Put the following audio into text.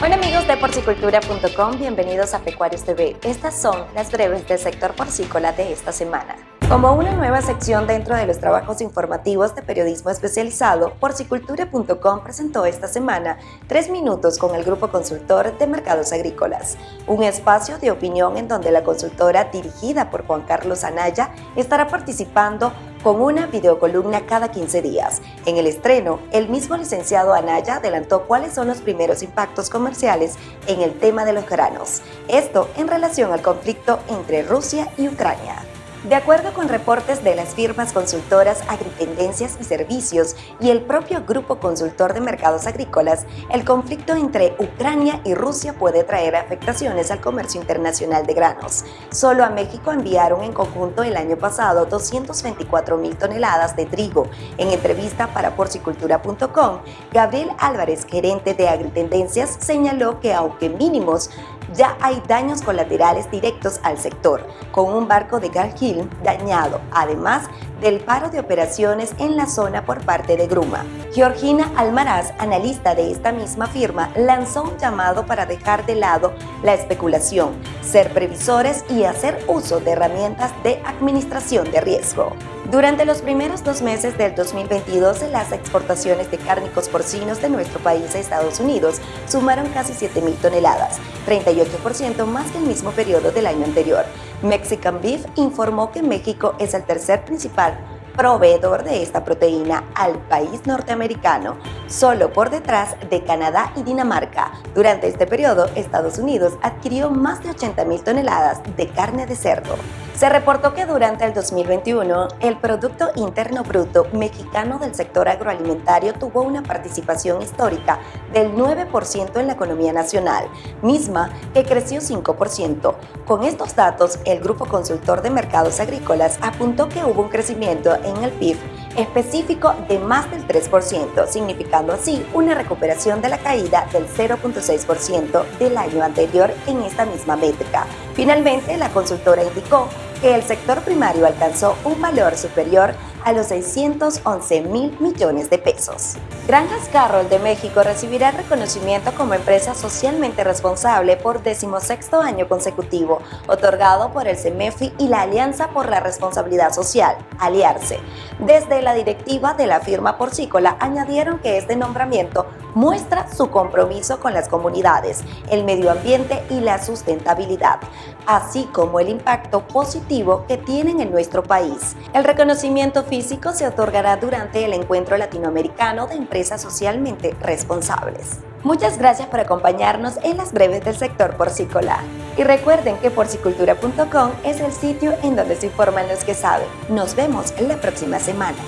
de porcicultura.com, bienvenidos a Pecuarios TV. Estas son las breves del sector porcícola de esta semana. Como una nueva sección dentro de los trabajos informativos de periodismo especializado, porcicultura.com presentó esta semana Tres Minutos con el Grupo Consultor de Mercados Agrícolas, un espacio de opinión en donde la consultora dirigida por Juan Carlos Anaya estará participando con una videocolumna cada 15 días. En el estreno, el mismo licenciado Anaya adelantó cuáles son los primeros impactos comerciales en el tema de los granos. Esto en relación al conflicto entre Rusia y Ucrania. De acuerdo con reportes de las firmas consultoras Agritendencias y Servicios y el propio Grupo Consultor de Mercados Agrícolas, el conflicto entre Ucrania y Rusia puede traer afectaciones al comercio internacional de granos. Solo a México enviaron en conjunto el año pasado 224 mil toneladas de trigo. En entrevista para porcicultura.com, Gabriel Álvarez, gerente de Agritendencias, señaló que aunque mínimos, ya hay daños colaterales directos al sector, con un barco de Gargil dañado, además del paro de operaciones en la zona por parte de Gruma. Georgina Almaraz, analista de esta misma firma, lanzó un llamado para dejar de lado la especulación, ser previsores y hacer uso de herramientas de administración de riesgo. Durante los primeros dos meses del 2022, las exportaciones de cárnicos porcinos de nuestro país a Estados Unidos sumaron casi 7.000 toneladas, 38% más que el mismo periodo del año anterior. Mexican Beef informó que México es el tercer principal proveedor de esta proteína al país norteamericano, solo por detrás de Canadá y Dinamarca. Durante este periodo, Estados Unidos adquirió más de 80.000 toneladas de carne de cerdo. Se reportó que durante el 2021, el Producto Interno Bruto mexicano del sector agroalimentario tuvo una participación histórica del 9% en la economía nacional, misma que creció 5%. Con estos datos, el Grupo Consultor de Mercados Agrícolas apuntó que hubo un crecimiento en el PIB específico de más del 3%, significando así una recuperación de la caída del 0.6% del año anterior en esta misma métrica. Finalmente, la consultora indicó que el sector primario alcanzó un valor superior a los 611 mil millones de pesos. Granjas Carroll de México recibirá reconocimiento como empresa socialmente responsable por decimosexto año consecutivo, otorgado por el CEMEFI y la Alianza por la Responsabilidad Social, Aliarse. Desde la directiva de la firma porcícola añadieron que este nombramiento muestra su compromiso con las comunidades, el medio ambiente y la sustentabilidad, así como el impacto positivo que tienen en nuestro país. El reconocimiento físico se otorgará durante el Encuentro Latinoamericano de Empresas Socialmente Responsables. Muchas gracias por acompañarnos en las breves del sector porcícola. Y recuerden que porcicultura.com es el sitio en donde se informan los que saben. Nos vemos la próxima semana.